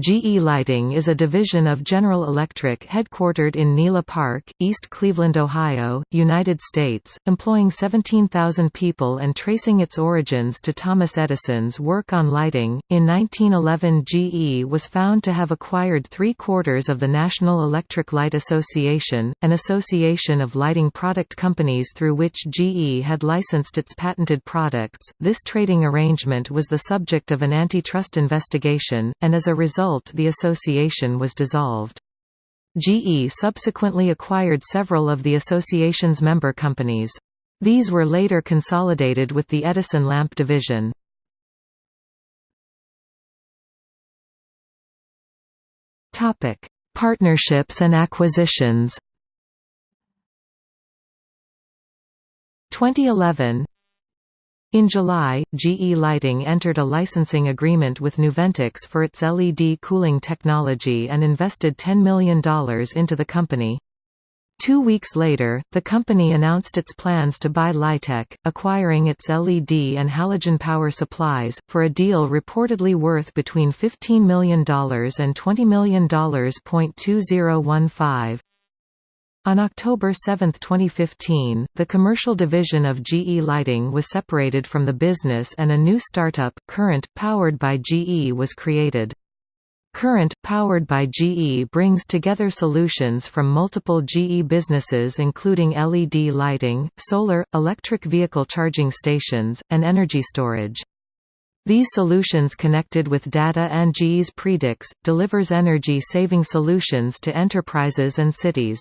GE Lighting is a division of General Electric headquartered in Nela Park, East Cleveland, Ohio, United States, employing 17,000 people and tracing its origins to Thomas Edison's work on lighting. In 1911, GE was found to have acquired three quarters of the National Electric Light Association, an association of lighting product companies through which GE had licensed its patented products. This trading arrangement was the subject of an antitrust investigation, and as a result, result the association was dissolved. GE subsequently acquired several of the association's member companies. These were later consolidated with the Edison lamp division. Partnerships and acquisitions 2011 in July, GE Lighting entered a licensing agreement with Nuventix for its LED cooling technology and invested $10 million into the company. Two weeks later, the company announced its plans to buy Lightech, acquiring its LED and halogen power supplies, for a deal reportedly worth between $15 million and $20 million. 2015. On October 7, 2015, the commercial division of GE Lighting was separated from the business and a new startup, Current, powered by GE was created. Current, powered by GE brings together solutions from multiple GE businesses including LED lighting, solar, electric vehicle charging stations, and energy storage. These solutions connected with data and GE's Predix, delivers energy-saving solutions to enterprises and cities.